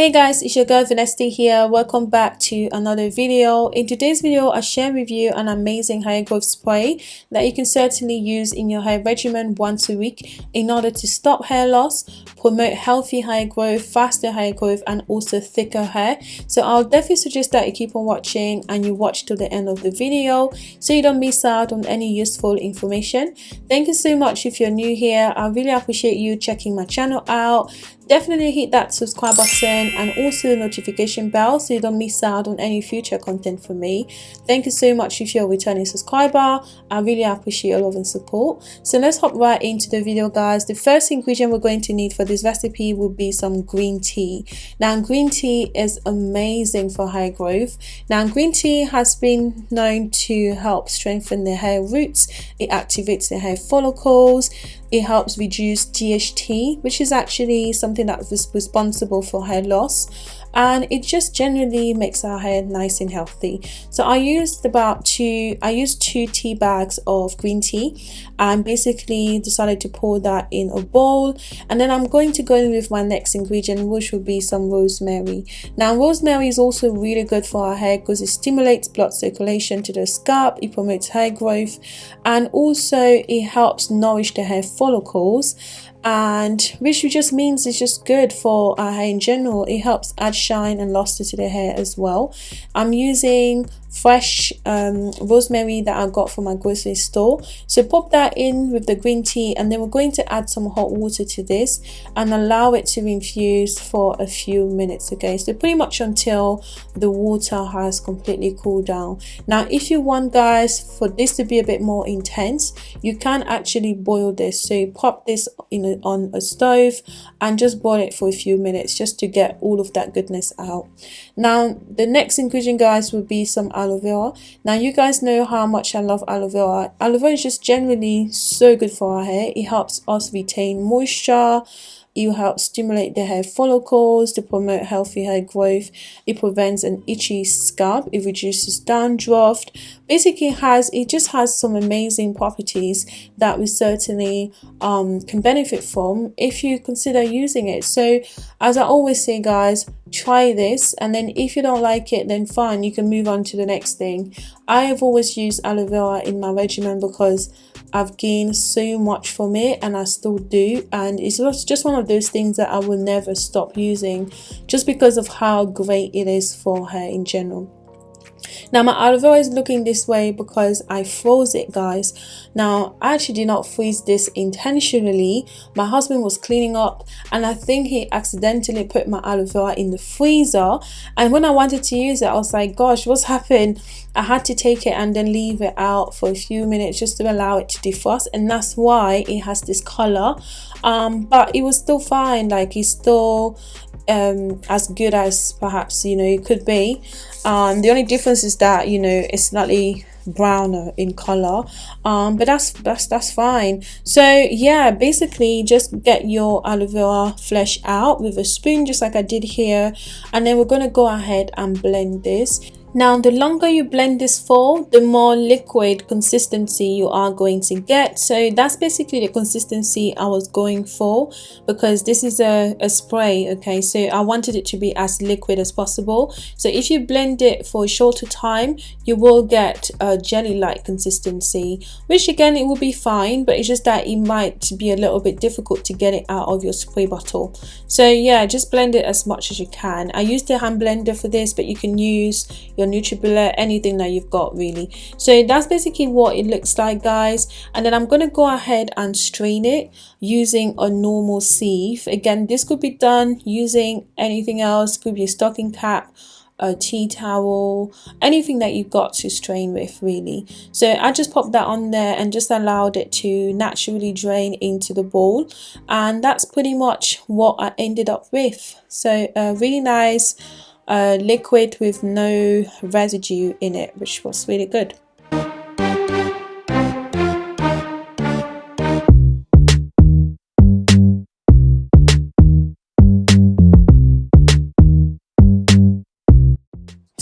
Hey guys, it's your girl Vanessa here. Welcome back to another video. In today's video, I share with you an amazing hair growth spray that you can certainly use in your hair regimen once a week in order to stop hair loss, promote healthy hair growth, faster hair growth, and also thicker hair. So I'll definitely suggest that you keep on watching and you watch to the end of the video so you don't miss out on any useful information. Thank you so much if you're new here. I really appreciate you checking my channel out definitely hit that subscribe button and also the notification bell so you don't miss out on any future content from me. Thank you so much if you're a returning subscriber. I really appreciate your love and support. So let's hop right into the video guys. The first ingredient we're going to need for this recipe will be some green tea. Now green tea is amazing for hair growth. Now green tea has been known to help strengthen the hair roots. It activates the hair follicles it helps reduce DHT, which is actually something that was responsible for hair loss and it just generally makes our hair nice and healthy. So i used about two i used two tea bags of green tea and basically decided to pour that in a bowl. And then i'm going to go in with my next ingredient which will be some rosemary. Now rosemary is also really good for our hair because it stimulates blood circulation to the scalp it promotes hair growth and also it helps nourish the hair follicles and which just means it's just good for our hair in general. It helps add shine and luster to the hair as well. I'm using fresh um, rosemary that I got from my grocery store. So pop that in with the green tea and then we're going to add some hot water to this and allow it to infuse for a few minutes. Okay, so pretty much until the water has completely cooled down. Now, if you want guys for this to be a bit more intense, you can actually boil this. So pop this in a, on a stove and just boil it for a few minutes just to get all of that goodness out. Now, the next ingredient guys would be some aloe vera now you guys know how much i love aloe vera aloe vera is just generally so good for our hair it helps us retain moisture it helps stimulate the hair follicles to promote healthy hair growth. It prevents an itchy scalp. It reduces dandruff. Basically, has it just has some amazing properties that we certainly um, can benefit from if you consider using it. So, as I always say, guys, try this and then if you don't like it then fine you can move on to the next thing. I have always used aloe vera in my regimen because i've gained so much from it and i still do and it's just one of those things that i will never stop using just because of how great it is for hair in general now my aloe is looking this way because I froze it guys. Now I actually did not freeze this intentionally. My husband was cleaning up and I think he accidentally put my aloe vera in the freezer. And when I wanted to use it I was like gosh what's happened? I had to take it and then leave it out for a few minutes just to allow it to defrost and that's why it has this color. Um, but it was still fine. Like it's still um, as good as perhaps you know it could be um, the only difference is that you know it's slightly browner in color. Um but that's that's that's fine. So yeah basically just get your aloe vera flesh out with a spoon just like i did here. And then we're to go ahead and blend this now, the longer you blend this for, the more liquid consistency you are going to get. So that's basically the consistency I was going for because this is a, a spray, okay? So I wanted it to be as liquid as possible. So if you blend it for a shorter time, you will get a jelly-like consistency, which again, it will be fine, but it's just that it might be a little bit difficult to get it out of your spray bottle. So yeah, just blend it as much as you can. I used the hand blender for this, but you can use your nutribullet anything that you've got really. So that's basically what it looks like guys. And then i'm going to go ahead and strain it using a normal sieve. Again this could be done using anything else. Could be a stocking cap a tea towel anything that you've got to strain with really. So I just popped that on there and just allowed it to naturally drain into the bowl. And that's pretty much what I ended up with. So uh, really nice a liquid with no residue in it which was really good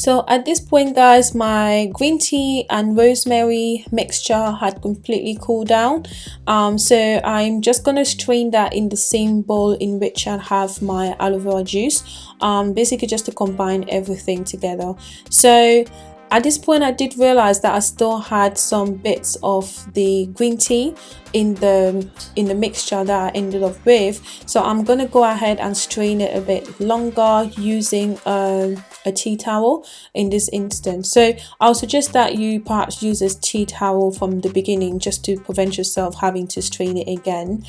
so at this point guys my green tea and rosemary mixture had completely cooled down. Um, so I'm just gonna strain that in the same bowl in which I have my aloe vera juice um, basically just to combine everything together. So at this point I did realize that I still had some bits of the green tea in the in the mixture that I ended up with. So I'm gonna go ahead and strain it a bit longer using a, a tea towel in this instance. So I'll suggest that you perhaps use a tea towel from the beginning just to prevent yourself having to strain it again.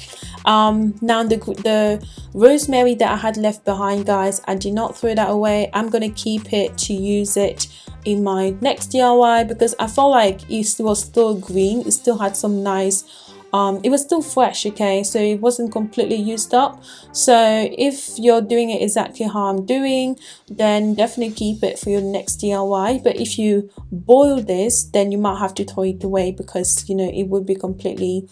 Um, now the, the rosemary that I had left behind guys I did not throw that away. I'm gonna keep it to use it in my next DIY because I felt like it was still green. It still had some nice um, it was still fresh okay? So it wasn't completely used up. So if you're doing it exactly how I'm doing then definitely keep it for your next DIY but if you boil this then you might have to throw it away because you know it would be completely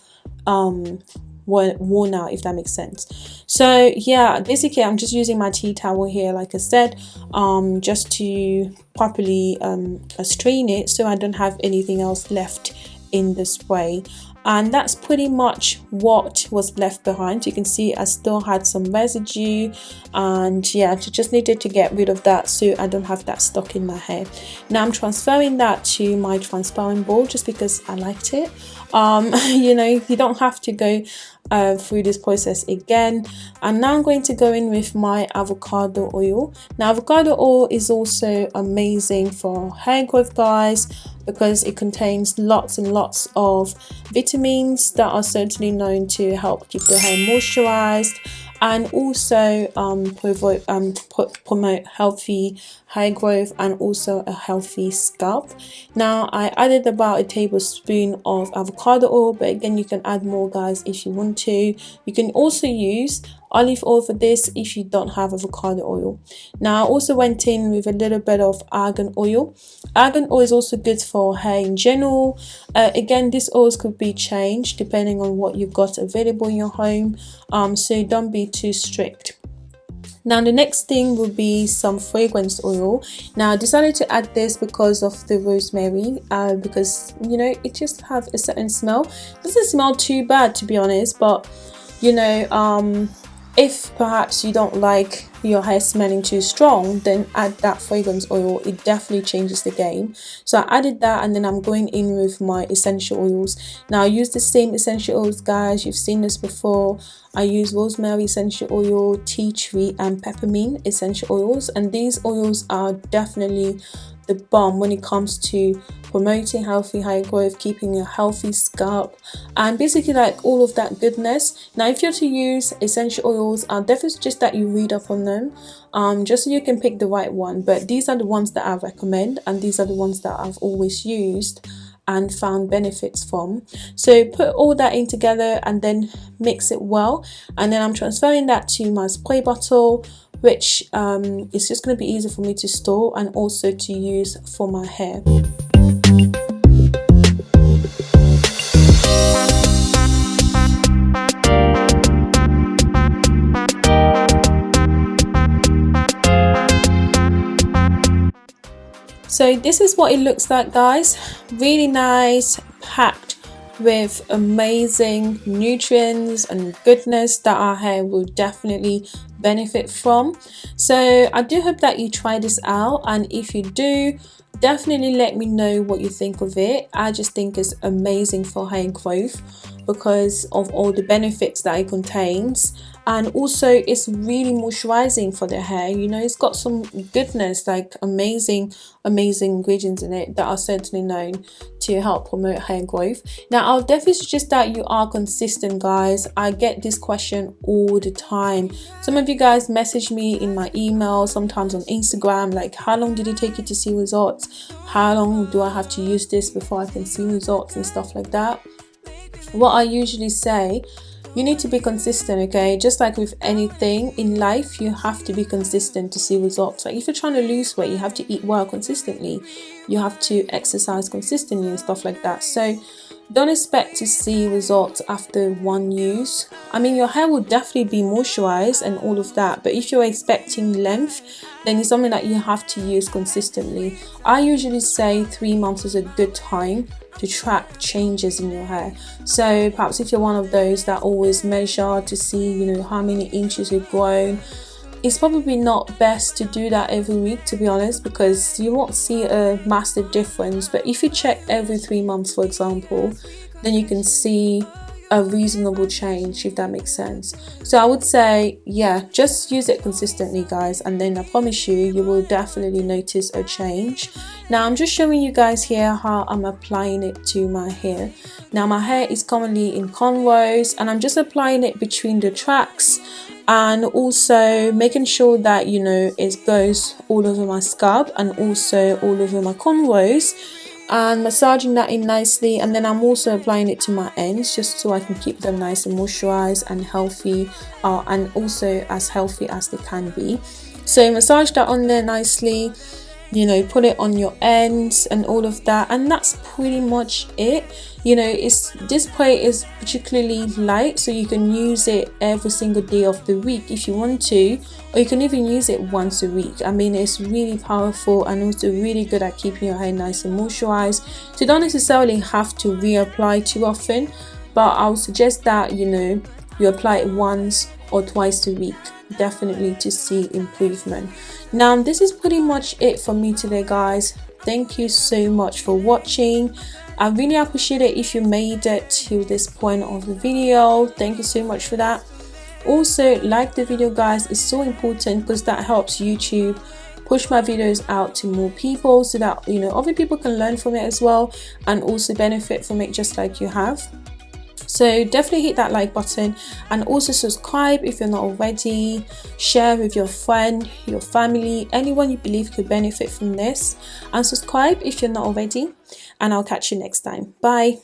um, worn out if that makes sense. So yeah basically i'm just using my tea towel here like i said um just to properly um strain it so i don't have anything else left in the spray and that's pretty much what was left behind. You can see I still had some residue and yeah I just needed to get rid of that so I don't have that stuck in my hair now I'm transferring that to my transparent bowl just because I liked it. Um, you know you don't have to go uh, through this process again. And now I'm going to go in with my avocado oil. Now avocado oil is also amazing for hair growth guys because it contains lots and lots of vitamins that are certainly known to help keep the hair moisturized and also um, um, promote healthy hair growth and also a healthy scalp. Now I added about a tablespoon of avocado oil but again you can add more guys if you want to. You can also use olive oil for this if you don't have avocado oil. Now I also went in with a little bit of argan oil. Argan oil is also good for hair in general. Uh, again these oils could be changed depending on what you've got available in your home um, so don't be too strict. Now the next thing will be some fragrance oil. Now i decided to add this because of the rosemary uh, because you know it just have a certain smell. It doesn't smell too bad to be honest but you know um if perhaps you don't like your hair smelling too strong then add that fragrance oil. It definitely changes the game. So I added that and then I'm going in with my essential oils. Now I use the same essential oils guys. You've seen this before. I use rosemary essential oil tea tree and peppermint essential oils. And these oils are definitely the bomb when it comes to promoting healthy hair growth, keeping a healthy scalp, and basically like all of that goodness. Now, if you're to use essential oils, I definitely suggest that you read up on them um, just so you can pick the right one. But these are the ones that I recommend, and these are the ones that I've always used and found benefits from so put all that in together and then mix it well and then I'm transferring that to my spray bottle which um, is just going to be easy for me to store and also to use for my hair. So this is what it looks like guys, really nice, packed with amazing nutrients and goodness that our hair will definitely benefit from. So i do hope that you try this out and if you do definitely let me know what you think of it. I just think it's amazing for hair growth because of all the benefits that it contains. And also it's really moisturizing for the hair you know? It's got some goodness like amazing amazing ingredients in it that are certainly known to help promote hair growth. Now i'll definitely suggest that you are consistent guys. I get this question all the time. Some of you guys message me in my email sometimes on instagram like how long did it take you to see results how long do i have to use this before i can see results and stuff like that? What i usually say you need to be consistent okay? Just like with anything in life you have to be consistent to see results. Like if you're trying to lose weight you have to eat well consistently. You have to exercise consistently and stuff like that. So don't expect to see results after one use. I mean your hair will definitely be moisturized and all of that but if you're expecting length then it's something that you have to use consistently. I usually say three months is a good time to track changes in your hair. So perhaps if you're one of those that always measure to see you know how many inches you've grown it's probably not best to do that every week to be honest because you won't see a massive difference. But if you check every three months for example then you can see a reasonable change if that makes sense. So i would say yeah just use it consistently guys and then i promise you you will definitely notice a change. Now i'm just showing you guys here how i'm applying it to my hair. Now my hair is commonly in cornrows and i'm just applying it between the tracks and also making sure that you know it goes all over my scalp and also all over my cornrows and massaging that in nicely. And then I'm also applying it to my ends just so I can keep them nice and moisturized and healthy uh, and also as healthy as they can be. So massage that on there nicely you know put it on your ends and all of that and that's pretty much it. You know it's this plate is particularly light so you can use it every single day of the week if you want to or you can even use it once a week. I mean it's really powerful and also really good at keeping your hair nice and moisturized. So you don't necessarily have to reapply too often but i would suggest that you know you apply it once or twice a week definitely to see improvement. Now this is pretty much it for me today guys. Thank you so much for watching. I really appreciate it if you made it to this point of the video. Thank you so much for that. Also like the video guys. It's so important because that helps YouTube push my videos out to more people so that you know other people can learn from it as well and also benefit from it just like you have so definitely hit that like button and also subscribe if you're not already. Share with your friend your family anyone you believe could benefit from this. And subscribe if you're not already. And i'll catch you next time. Bye